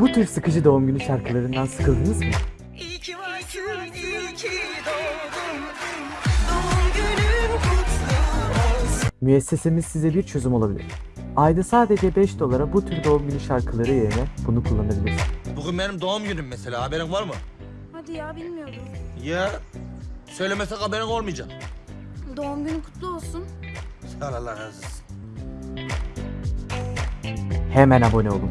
Bu tür sıkıcı doğum günü şarkılarından sıkıldınız mı? İyi ki varsın, iyi ki doğdun. Doğum günün kutlu olsun. Müessesemiz size bir çözüm olabilir. Ayda sadece 5 dolara bu tür doğum günü şarkıları yerine bunu kullanabilirsiniz. Bugün benim doğum günüm mesela haberin var mı? Hadi ya bilmiyordum. Ya söylemesek haberin olmayacak. Doğum günün kutlu olsun. Sağ ol Allah razı olsun. Hemen abone olun.